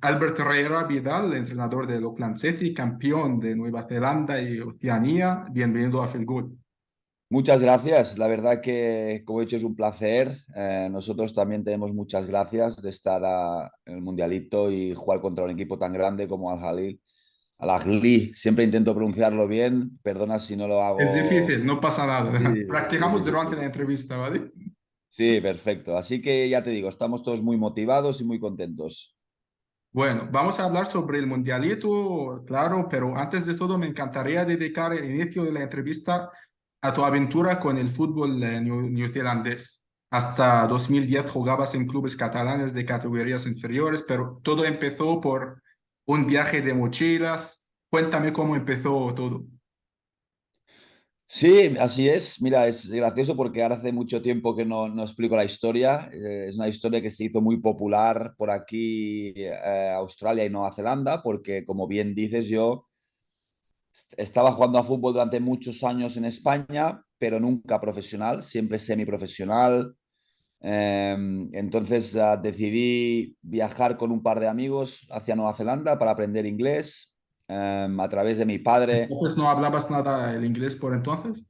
Albert Herrera Vidal, entrenador del Auckland City, campeón de Nueva Zelanda y Oceanía. Bienvenido a Felgood. Muchas gracias. La verdad que, como he dicho, es un placer. Eh, nosotros también tenemos muchas gracias de estar en el Mundialito y jugar contra un equipo tan grande como Al Jalil. Al Ahly, siempre intento pronunciarlo bien. Perdona si no lo hago. Es difícil, no pasa nada. Practicamos durante la entrevista, ¿vale? Sí, perfecto. Así que ya te digo, estamos todos muy motivados y muy contentos. Bueno, vamos a hablar sobre el mundialito, claro, pero antes de todo me encantaría dedicar el inicio de la entrevista a tu aventura con el fútbol eh, neozelandés. Hasta 2010 jugabas en clubes catalanes de categorías inferiores, pero todo empezó por un viaje de mochilas. Cuéntame cómo empezó todo. Sí, así es. Mira, es gracioso porque ahora hace mucho tiempo que no, no explico la historia. Eh, es una historia que se hizo muy popular por aquí, eh, Australia y Nueva Zelanda, porque como bien dices, yo estaba jugando a fútbol durante muchos años en España, pero nunca profesional, siempre semiprofesional. Em, entonces ah, decidí viajar con un par de amigos hacia Nueva Zelanda para aprender inglés Em, a través de mi padre. Entonces no hablabas nada el inglés por entonces.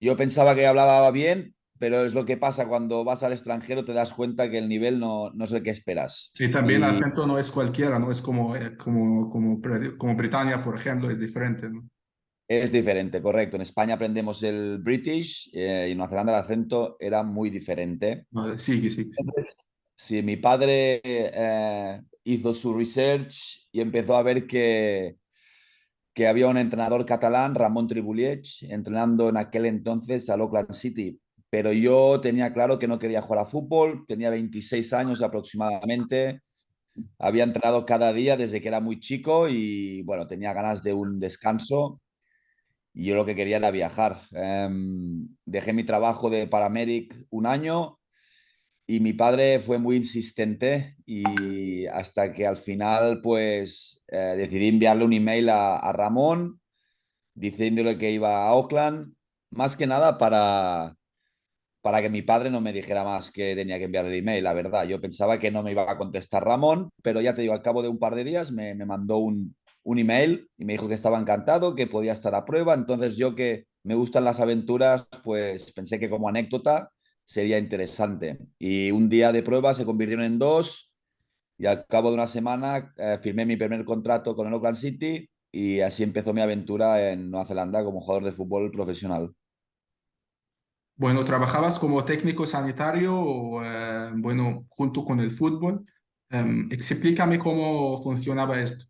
Yo pensaba que hablaba bien, pero es lo que pasa cuando vas al extranjero, te das cuenta que el nivel no, no es el que esperas. Sí, también el acento no es cualquiera, no es como, eh, como, como, como Britannia, por ejemplo, es diferente. ¿no? Es diferente, correcto. En España aprendemos el British eh, y en Nueva Zelanda el acento era muy diferente. Sí, sí. Sí, mi padre eh, hizo su research y empezó a ver que, que había un entrenador catalán, Ramón Tribuliech, entrenando en aquel entonces al Oakland City. Pero yo tenía claro que no quería jugar a fútbol, tenía 26 años aproximadamente, había entrenado cada día desde que era muy chico y bueno, tenía ganas de un descanso y yo lo que quería era viajar. Em, dejé mi trabajo de paramedic un año y mi padre fue muy insistente y hasta que al final pues eh, decidí enviarle un email a, Ramón diciéndole que iba a Auckland, más que nada para, para que mi padre no me dijera más que tenía que enviarle el email, la verdad. Yo pensaba que no me iba a contestar Ramón, pero ya te digo, al cabo de un par de días me, me mandó un, un email y me dijo que estaba encantado, que podía estar a prueba. Entonces yo que me gustan las aventuras, pues pensé que como anécdota sería interesante. Y un día de prueba se convirtieron en dos y al cabo de una semana eh, firmé mi primer contrato con el Oakland City y así empezó mi aventura en Nueva Zelanda como jugador de fútbol profesional. Bueno, ¿trabajabas como técnico sanitario o, eh, bueno, junto con el fútbol? Em, explícame cómo funcionaba esto.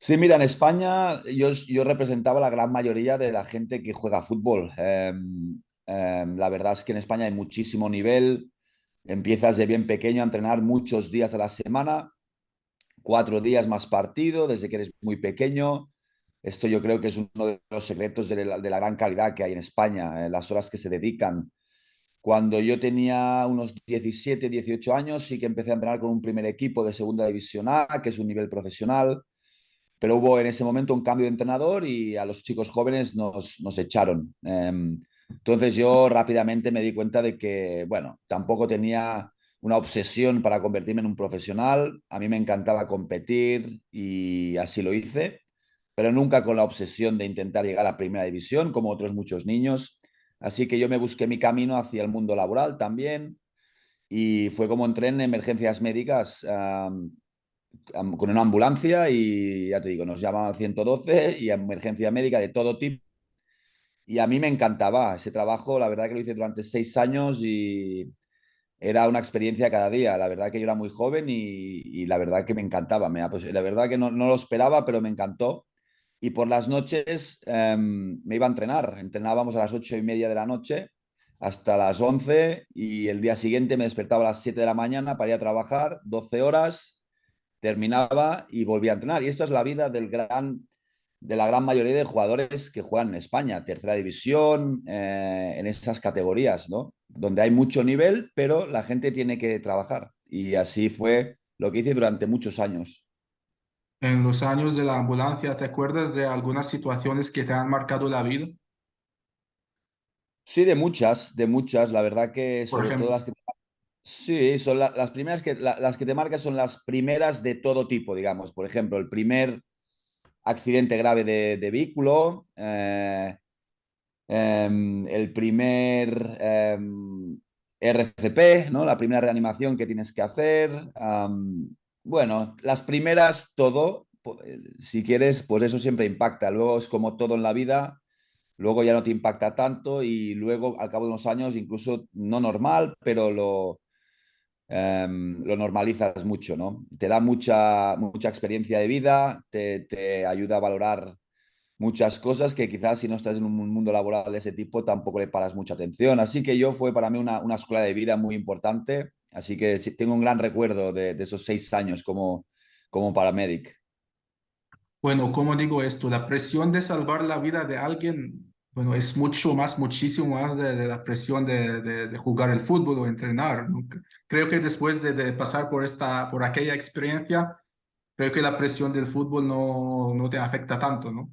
Sí, mira, en España yo, yo representaba la gran mayoría de la gente que juega fútbol. Em, Em, la verdad es que en España hay muchísimo nivel. Empiezas de bien pequeño a entrenar muchos días a la semana, cuatro días más partido desde que eres muy pequeño. Esto yo creo que es uno de los secretos de la, gran calidad que hay en España, eh, las horas que se dedican. Cuando yo tenía unos 17, 18 años, sí que empecé a entrenar con un primer equipo de Segunda División A, que es un nivel profesional, pero hubo en ese momento un cambio de entrenador y a los chicos jóvenes nos, echaron. Em, entonces yo rápidamente me di cuenta de que, bueno, tampoco tenía una obsesión para convertirme en un profesional. A mí me encantaba competir y así lo hice, pero nunca con la obsesión de intentar llegar a primera división, como otros muchos niños. Así que yo me busqué mi camino hacia el mundo laboral también y fue como entré en emergencias médicas con una ambulancia y ya te digo, nos llamaban al 112 y emergencia médica de todo tipo y a mí me encantaba ese trabajo, la verdad que lo hice durante seis años y era una experiencia cada día. La verdad que yo era muy joven y, la verdad que me encantaba. Me, pues, la verdad que no, lo esperaba, pero me encantó. Y por las noches em, me iba a entrenar. Entrenábamos a las ocho y media de la noche hasta las once y el día siguiente me despertaba a las siete de la mañana para ir a trabajar, 12 horas, terminaba y volvía a entrenar. Y esto es la vida del gran de la gran mayoría de jugadores que juegan en España, tercera división, eh, en esas categorías, ¿no? Donde hay mucho nivel, pero la gente tiene que trabajar. Y así fue lo que hice durante muchos años. En los años de la ambulancia, ¿te acuerdas de algunas situaciones que te han marcado la vida? Sí, de muchas, de muchas. La verdad que sobre todo las que... Sí, son las primeras que, las que te marcas son las primeras de todo tipo, digamos. Por ejemplo, el primer accidente grave de, vehículo, eh, em, el primer em, RCP, ¿no? La primera reanimación que tienes que hacer. bueno, las primeras, todo, eh, si quieres, pues eso siempre impacta. Luego es como todo en la vida, luego ya no te impacta tanto y luego al cabo de unos años, incluso no normal, pero lo, em, lo normalizas mucho, ¿no? Te da mucha, mucha experiencia de vida, te, te ayuda a valorar muchas cosas que quizás si no estás en un mundo laboral de ese tipo tampoco le paras mucha atención. Así que yo fue para mí una, una escuela de vida muy importante. Así que tengo un gran recuerdo de, esos seis años como, como paramédic. Bueno, como digo esto? La presión de salvar la vida de alguien, bueno, es mucho más, muchísimo más de, la presión de, de, jugar el fútbol o entrenar. Creo que después de, pasar por, esta, por aquella experiencia, creo que la presión del fútbol no, no te afecta tanto, ¿no?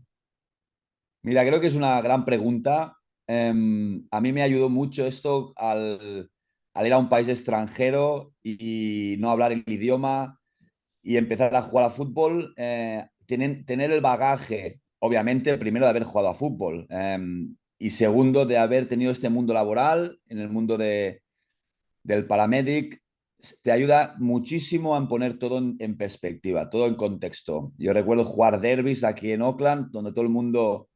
Mira, creo que es una gran pregunta. Em, a mí me ayudó mucho esto al, ir a un país extranjero y, no hablar el idioma y empezar a jugar a fútbol. Eh, tener, el bagaje, obviamente, primero de haber jugado a fútbol em, y segundo de haber tenido este mundo laboral, en el mundo de, del paramedic, te ayuda muchísimo a poner todo en, perspectiva, todo en contexto. Yo recuerdo jugar derbis aquí en Oakland, donde todo el mundo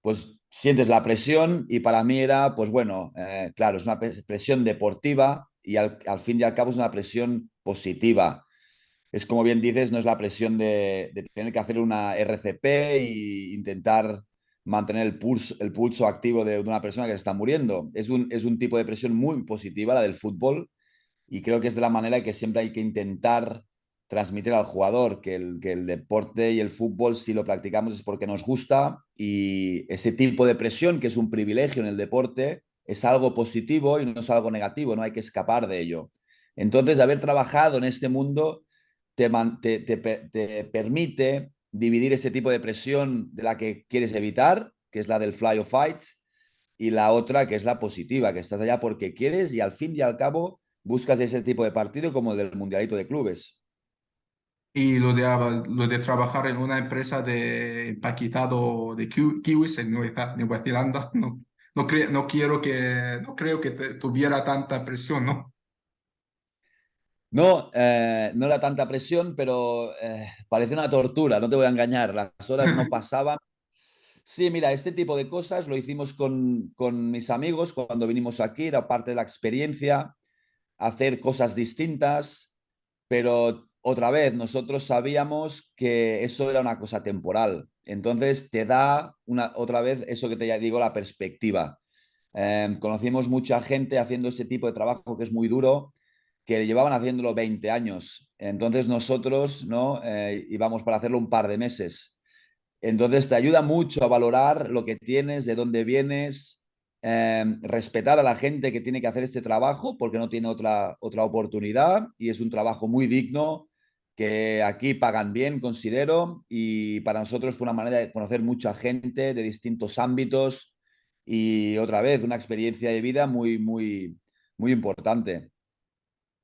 pues sientes la presión y para mí era, pues bueno, eh, claro, es una presión deportiva y al, fin y al cabo es una presión positiva. Es como bien dices, no es la presión de, tener que hacer una RCP e intentar mantener el pulso, el pulso activo de, una persona que se está muriendo. Es un, es un tipo de presión muy positiva, la del fútbol, y creo que es de la manera que siempre hay que intentar transmitir al jugador que el, que el deporte y el fútbol, si lo practicamos es porque nos gusta y ese tipo de presión, que es un privilegio en el deporte, es algo positivo y no es algo negativo, no hay que escapar de ello. Entonces, haber trabajado en este mundo te, te, permite dividir ese tipo de presión de la que quieres evitar, que es la del fly or fight, y la otra que es la positiva, que estás allá porque quieres y al fin y al cabo buscas ese tipo de partido como el del Mundialito de Clubes y lo de, lo de trabajar en una empresa de empaquetado de kiwis en Nueva Zelanda, no, no, no, quiero que, no creo que tuviera tanta presión, ¿no? No, eh, no era tanta presión, pero eh, parece una tortura, no te voy a engañar, las horas no pasaban. Sí, mira, este tipo de cosas lo hicimos con, con mis amigos cuando vinimos aquí, era parte de la experiencia, hacer cosas distintas, pero otra vez, nosotros sabíamos que eso era una cosa temporal. Entonces te da una, otra vez eso que te digo, la perspectiva. Em, conocimos mucha gente haciendo este tipo de trabajo que es muy duro, que llevaban haciéndolo 20 años. Entonces nosotros ¿no? Eh, íbamos para hacerlo un par de meses. Entonces te ayuda mucho a valorar lo que tienes, de dónde vienes, Em, respetar a la gente que tiene que hacer este trabajo porque no tiene otra, otra oportunidad y es un trabajo muy digno que aquí pagan bien, considero, y para nosotros fue una manera de conocer mucha gente de distintos ámbitos y otra vez una experiencia de vida muy, muy, muy importante.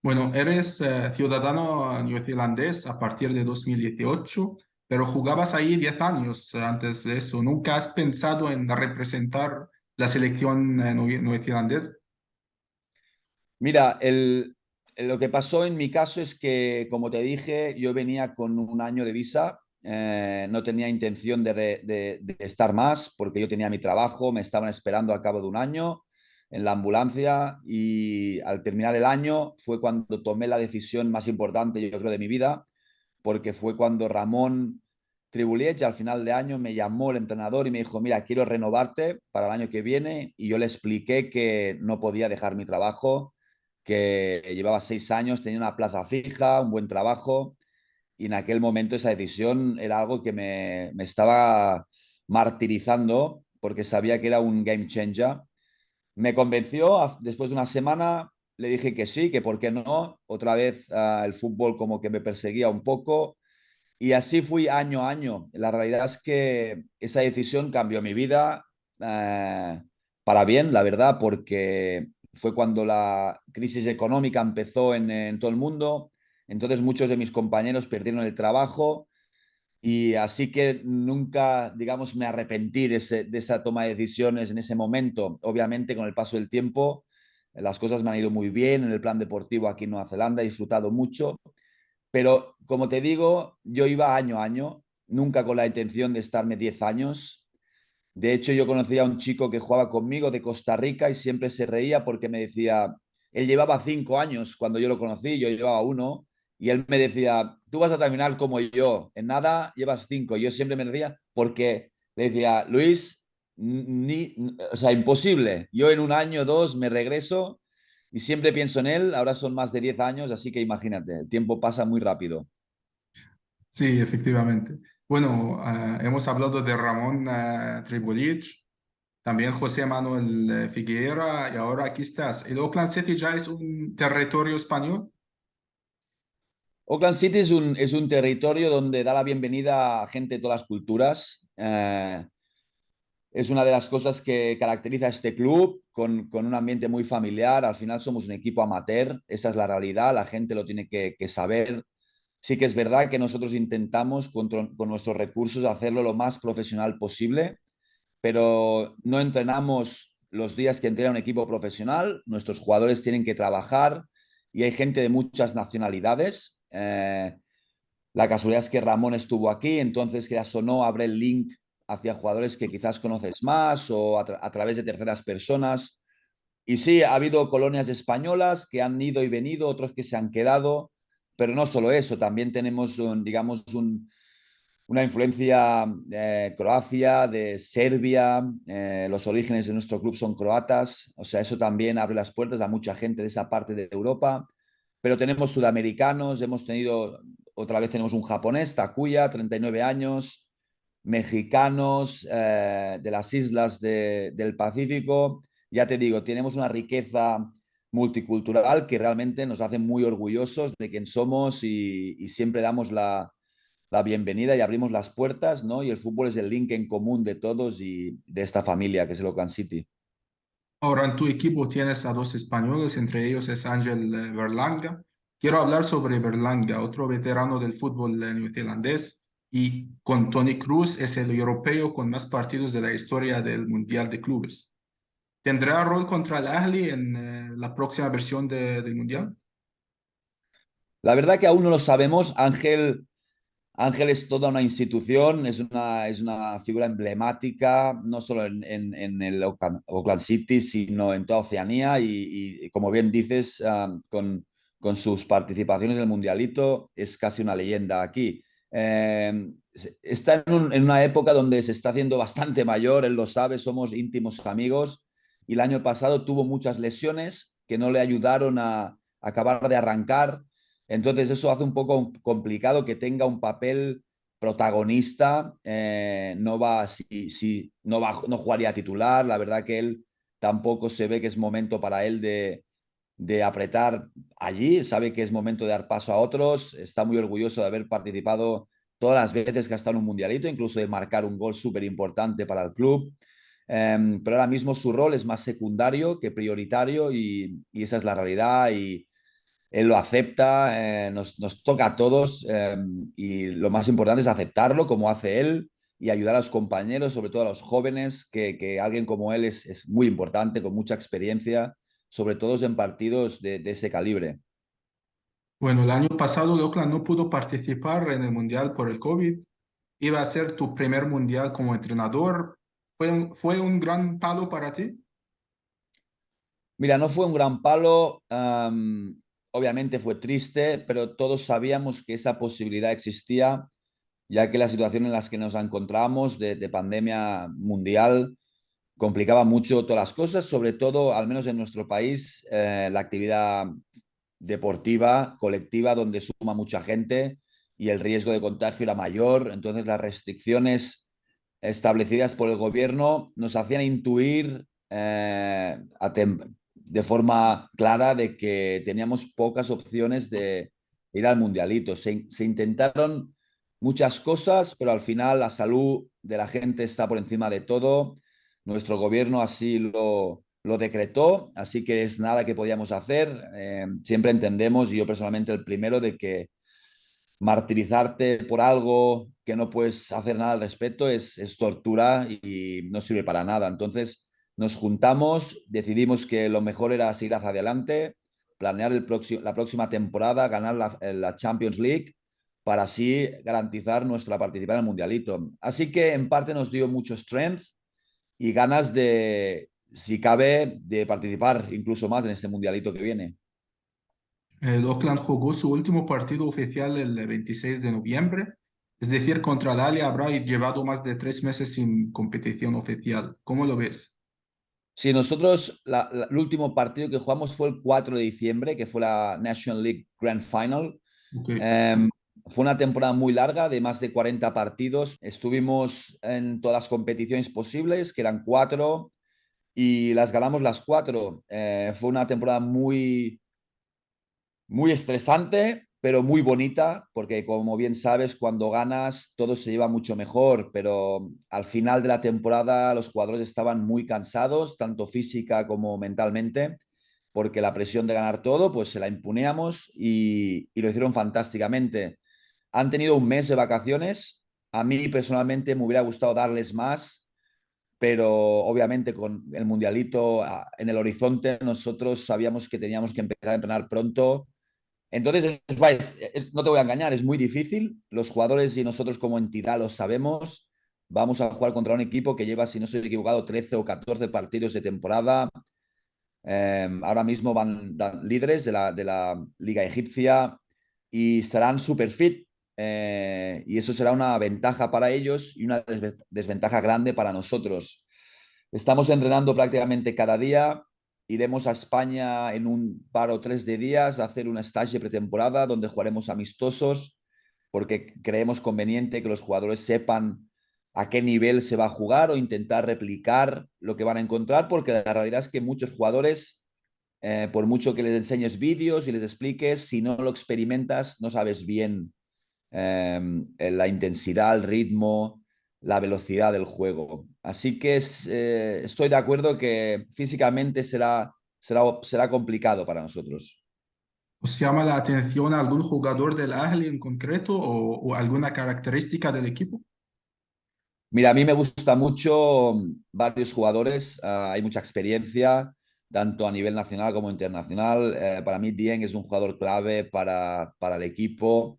Bueno, eres eh, ciudadano neozelandés a partir de 2018, pero jugabas ahí 10 años antes de eso. ¿Nunca has pensado en representar la selección eh, neozelandesa? Mira, lo que pasó en mi caso es que, como te dije, yo venía con un año de visa, eh, no tenía intención de, estar más porque yo tenía mi trabajo, me estaban esperando al cabo de un año en la ambulancia y al terminar el año fue cuando tomé la decisión más importante, yo creo, de mi vida, porque fue cuando Ramón Tribuliech al final de año me llamó el entrenador y me dijo, mira, quiero renovarte para el año que viene y yo le expliqué que no podía dejar mi trabajo, que llevaba seis años, tenía una plaza fija, un buen trabajo y en aquel momento esa decisión era algo que me, me estaba martirizando porque sabía que era un game changer. Me convenció, después de una semana le dije que sí, que por qué no. Otra vez uh, el fútbol como que me perseguía un poco y así fui año a año. La realidad es que esa decisión cambió mi vida eh, para bien, la verdad, porque fue cuando la crisis económica empezó en, todo el mundo. Entonces muchos de mis compañeros perdieron el trabajo y así que nunca, digamos, me arrepentí de, esa toma de decisiones en ese momento. Obviamente con el paso del tiempo las cosas me han ido muy bien en el plan deportivo aquí en Nueva Zelanda, he disfrutado mucho, pero como te digo, yo iba año a año, nunca con la intención de estarme 10 años. De hecho, yo conocía a un chico que jugaba conmigo de Costa Rica y siempre se reía porque me decía, él llevaba 5 años cuando yo lo conocí, yo llevaba uno, y él me decía, tú vas a terminar como yo, en nada llevas 5. Yo siempre me decía, porque le decía, Luis, ni, o sea, imposible. Yo en un año o dos me regreso y siempre pienso en él. Ahora son más de 10 años, así que imagínate, el tiempo pasa muy rápido. Sí, efectivamente. Bueno, ah, hemos hablado de Ramón uh, también José Manuel eh, Figueira y ahora aquí estás. ¿El Oakland City ya es un territorio español? Oakland City es un, es un territorio donde da la bienvenida a gente de todas las culturas. Eh, es una de las cosas que caracteriza a este club, con, un ambiente muy familiar. Al final somos un equipo amateur, esa es la realidad, la gente lo tiene que, saber. Sí que es verdad que nosotros intentamos con, con, nuestros recursos hacerlo lo más profesional posible, pero no entrenamos los días que entrena un equipo profesional, nuestros jugadores tienen que trabajar y hay gente de muchas nacionalidades. Eh, la casualidad es que Ramón estuvo aquí, entonces que o no abre el link hacia jugadores que quizás conoces más o a, través de terceras personas. Y sí, ha habido colonias españolas que han ido y venido, otros que se han quedado, pero no solo eso, también tenemos, digamos, una influencia de Croacia, de Serbia, eh, los orígenes de nuestro club son croatas, o sea, eso también abre las puertas a mucha gente de esa parte de Europa, pero tenemos sudamericanos, hemos tenido, otra vez tenemos un japonés, Takuya, 39 años, mexicanos eh, de las islas del Pacífico. Ya te digo, tenemos una riqueza multicultural que realmente nos hace muy orgullosos de quién somos y, siempre damos la, bienvenida y abrimos las puertas, ¿no? Y el fútbol es el link en común de todos y de esta familia que es el Oakland City. Ahora en tu equipo tienes a dos españoles, entre ellos es Ángel eh, Berlanga. Quiero hablar sobre Berlanga, otro veterano del fútbol eh, neozelandés y con Tony Cruz es el europeo con más partidos de la historia del Mundial de Clubes. ¿Tendrá rol contra el Ahly en eh, la próxima versión del Mundial? La verdad que aún no lo sabemos. Ángel, Ángel es toda una institución, es una, es una figura emblemática, no solo en, en, el Oakland City, sino en toda Oceanía y, como bien dices, con, con sus participaciones en el Mundialito, es casi una leyenda aquí. Eh, está en, una época donde se está haciendo bastante mayor, él lo sabe, somos íntimos amigos y el año pasado tuvo muchas lesiones que no le ayudaron a, acabar de arrancar. Entonces eso hace un poco complicado que tenga un papel protagonista. Eh, no va, si, si, no va, no jugaría titular. La verdad que él tampoco se ve que es momento para él de, apretar allí, sabe que es momento de dar paso a otros, está muy orgulloso de haber participado todas las veces que ha estado en un mundialito, incluso de marcar un gol súper importante para el club. Em, pero ahora mismo su rol es más secundario que prioritario y, esa es la realidad y él lo acepta, eh, nos, toca a todos em, y lo más importante es aceptarlo como hace él y ayudar a los compañeros, sobre todo a los jóvenes, que, alguien como él es, es muy importante, con mucha experiencia sobre todo en partidos de, ese calibre. Bueno, el año pasado Oakland no pudo participar en el Mundial por el COVID. Iba a ser tu primer Mundial como entrenador. ¿Fue un, fue un gran palo para ti? Mira, no fue un gran palo. Obviamente fue triste, pero todos sabíamos que esa posibilidad existía, ya que la situación en la que nos encontramos de, de pandemia mundial complicaba mucho todas las cosas, sobre todo, al menos en nuestro país, eh, la actividad deportiva, colectiva, donde suma mucha gente y el riesgo de contagio era mayor. Entonces, las restricciones establecidas por el gobierno nos hacían intuir eh, de forma clara de que teníamos pocas opciones de ir al mundialito. Se, intentaron muchas cosas, pero al final la salud de la gente está por encima de todo nuestro gobierno así lo, lo decretó, así que es nada que podíamos hacer. Eh, siempre entendemos, y yo personalmente el primero, de que martirizarte por algo que no puedes hacer nada al respecto es, es tortura y no sirve para nada. Entonces nos juntamos, decidimos que lo mejor era seguir hacia adelante, planear la próxima temporada, ganar la, Champions League para así garantizar nuestra participación en el Mundialito. Así que en parte nos dio mucho strength y ganas de, si cabe, de participar incluso más en este mundialito que viene. El Oakland jugó su último partido oficial el 26 de noviembre, es decir, contra el habrá llevado más de tres meses sin competición oficial. ¿Cómo lo ves? Sí, nosotros el último partido que jugamos fue el 4 de diciembre, que fue la National League Grand Final. Em, fue una temporada muy larga, de más de 40 partidos. Estuvimos en todas las competiciones posibles, que eran cuatro y las ganamos las cuatro. Eh, fue una temporada muy, muy estresante, pero muy bonita, porque como bien sabes, cuando ganas todo se lleva mucho mejor, pero al final de la temporada los jugadores estaban muy cansados, tanto física como mentalmente, porque la presión de ganar todo, pues se la impuneamos y, lo hicieron fantásticamente. Han tenido un mes de vacaciones. A mí personalmente me hubiera gustado darles más, pero obviamente con el mundialito en el horizonte nosotros sabíamos que teníamos que empezar a entrenar pronto. Entonces, no te voy a engañar, es muy difícil. Los jugadores y nosotros como entidad lo sabemos. Vamos a jugar contra un equipo que lleva, si no estoy equivocado, 13 o 14 partidos de temporada. Em, ahora mismo van, líderes de la, de la Liga Egipcia y estarán super fit. Eh, y eso será una ventaja para ellos y una desventaja grande para nosotros. Estamos entrenando prácticamente cada día. Iremos a España en un par o tres de días a hacer una stage pretemporada donde jugaremos amistosos porque creemos conveniente que los jugadores sepan a qué nivel se va a jugar o intentar replicar lo que van a encontrar porque la realidad es que muchos jugadores, eh, por mucho que les enseñes vídeos y les expliques, si no lo experimentas no sabes bien Em, la intensidad, el ritmo, la velocidad del juego. Así que eh, estoy de acuerdo que físicamente será, será, será complicado para nosotros. ¿Os llama la atención algún jugador del Ahly en concreto o, alguna característica del equipo? Mira, a mí me gusta mucho varios jugadores, ah, hay mucha experiencia, tanto a nivel nacional como internacional. Eh, para mí, Dien es un jugador clave para, para el equipo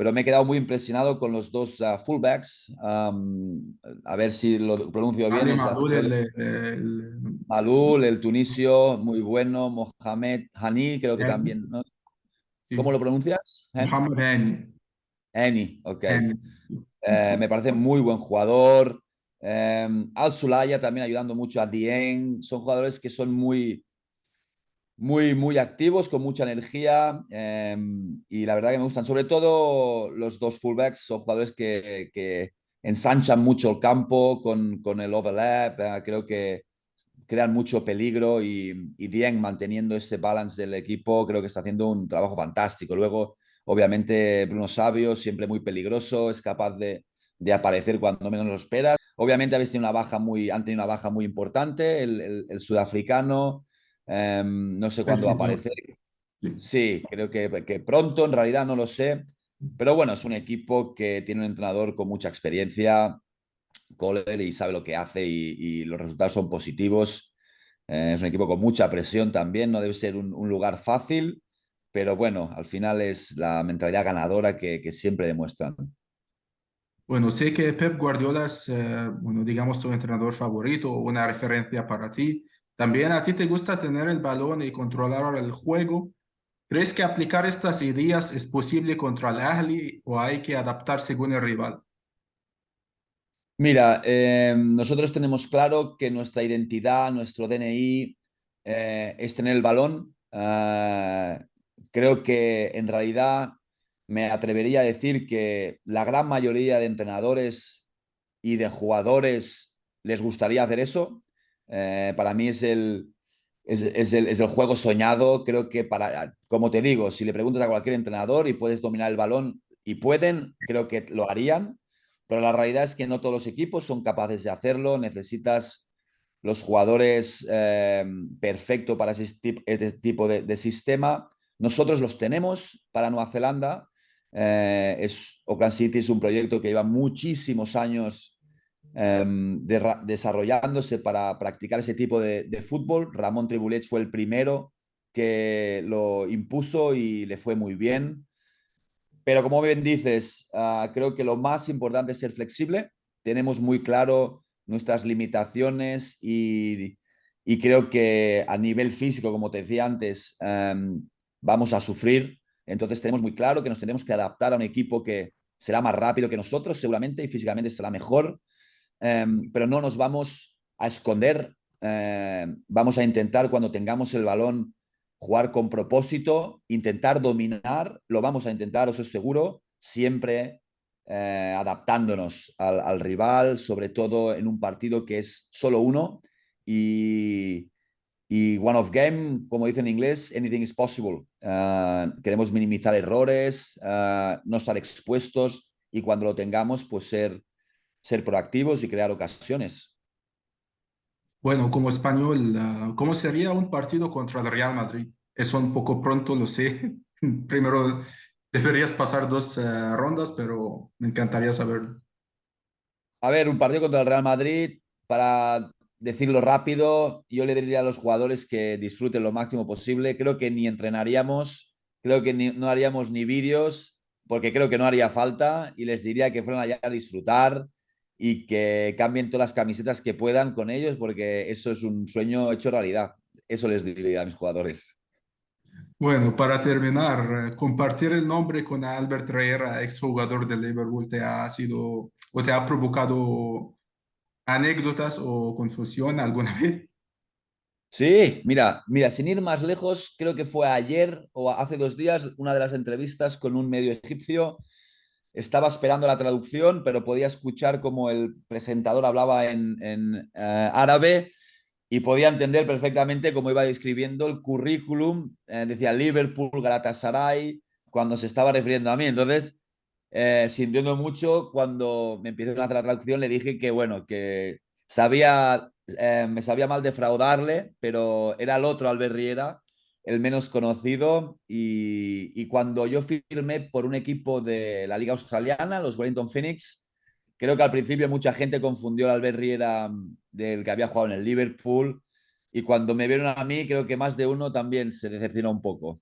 pero me he quedado muy impresionado con los dos uh, fullbacks. Um, a ver si lo pronuncio bien. Malul, el, el, Malul, el tunisio, muy bueno. Mohamed Hani, creo que también. ¿no? ¿Cómo lo pronuncias? Mohamed Hani. Hani, ok. Eh, me parece muy buen jugador. Um, Al Sulaya también ayudando mucho a Dien. Son jugadores que son muy, muy, muy activos, con mucha energía em, y la verdad que me gustan. Sobre todo los dos fullbacks son jugadores que, ensanchan mucho el campo con, con el overlap. Eh, creo que crean mucho peligro y, y Dien manteniendo ese balance del equipo creo que está haciendo un trabajo fantástico. Luego, obviamente, Bruno Sabio, siempre muy peligroso, es capaz de, de aparecer cuando menos lo esperas. Obviamente habéis tenido una baja muy, han tenido una baja muy importante, el sudafricano. Em, no sé cuándo va a aparecer. Sí, creo que, que, pronto, en realidad no lo sé. Pero bueno, es un equipo que tiene un entrenador con mucha experiencia, Kohler, y sabe lo que hace y, los resultados son positivos. Eh, es un equipo con mucha presión también, no debe ser un, lugar fácil, pero bueno, al final es la mentalidad ganadora que, que siempre demuestran. Bueno, sé que Pep Guardiola es, eh, bueno, digamos, tu entrenador favorito o una referencia para ti. También a ti te gusta tener el balón y controlar el juego. ¿Crees que aplicar estas ideas es posible contra el Ahly o hay que adaptar según el rival? Mira, eh, nosotros tenemos claro que nuestra identidad, nuestro DNI eh, es tener el balón. Eh, creo que en realidad me atrevería a decir que la gran mayoría de entrenadores y de jugadores les gustaría hacer eso. Eh, para mí es el, es, el, es, el, juego soñado. Creo que para, como te digo, si le preguntas a cualquier entrenador y puedes dominar el balón y pueden, creo que lo harían. Pero la realidad es que no todos los equipos son capaces de hacerlo. Necesitas los jugadores eh, perfectos para este tipo de, de, sistema. Nosotros los tenemos para Nueva Zelanda. Eh, es, Oakland City es un proyecto que lleva muchísimos años Em, desarrollándose para practicar ese tipo de, fútbol. Ramón Tribulets fue el primero que lo impuso y le fue muy bien. Pero como bien dices, ah, creo que lo más importante es ser flexible. Tenemos muy claro nuestras limitaciones y, creo que a nivel físico, como te decía antes, em, vamos a sufrir. Entonces tenemos muy claro que nos tenemos que adaptar a un equipo que será más rápido que nosotros seguramente y físicamente será mejor Em, pero no nos vamos a esconder. Em, vamos a intentar cuando tengamos el balón jugar con propósito, intentar dominar, lo vamos a intentar, os seguro, siempre eh, adaptándonos al, rival, sobre todo en un partido que es solo uno y, y one of game, como dice en inglés, anything is possible. Eh, queremos minimizar errores, eh, no estar expuestos y cuando lo tengamos, pues ser ser proactivos y crear ocasiones. Bueno, como español, ah, ¿cómo sería un partido contra el Real Madrid? Eso un poco pronto, lo sé. Primero deberías pasar dos eh, rondas, pero me encantaría saber. A ver, un partido contra el Real Madrid, para decirlo rápido, yo le diría a los jugadores que disfruten lo máximo posible. Creo que ni entrenaríamos, creo que no haríamos ni vídeos, porque creo que no haría falta, y les diría que fueran allá a disfrutar, y que cambien todas las camisetas que puedan con ellos, porque eso es un sueño hecho realidad. Eso les diría a mis jugadores. Bueno, para terminar, eh, compartir el nombre con Albert Herrera, exjugador de Liverpool, ¿te ha sido o te ha provocado anécdotas o confusión alguna vez? Sí, mira, mira, sin ir más lejos, creo que fue ayer o hace dos días una de las entrevistas con un medio egipcio estaba esperando la traducción, pero podía escuchar como el presentador hablaba en, eh, árabe y podía entender perfectamente cómo iba describiendo el currículum. Eh, decía Liverpool, Galatasaray, cuando se estaba refiriendo a mí. Entonces, eh, sintiendo mucho, cuando me empezó la traducción, le dije que, bueno, que sabía, me sabía mal defraudarle, pero era el otro Albert Riera el menos conocido y, cuando yo firmé por un equipo de la Liga Australiana, los Wellington Phoenix, creo que al principio mucha gente confundió al Albert Riera mm, del que había jugado en el Liverpool y cuando me vieron a mí creo que más de uno también se decepcionó un poco.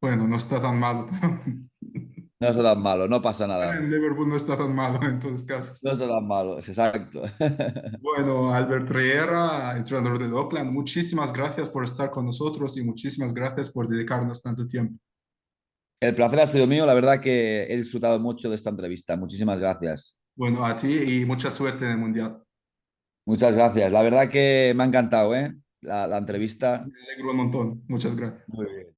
Bueno, no está tan mal. No está tan malo, no pasa nada. En Liverpool no está tan malo en todos casos. No está tan malo, exacto. Bueno, Albert Riera, entrenador de Oakland, muchísimas gracias por estar con nosotros y muchísimas gracias por dedicarnos tanto tiempo. El placer ha sido mío, la verdad que he disfrutado mucho de esta entrevista. Muchísimas gracias. Bueno, a ti y mucha suerte en el Mundial. Muchas gracias. La verdad que me ha encantado ¿eh? la, la entrevista. Me alegro un montón. Muchas gracias. Muy bien.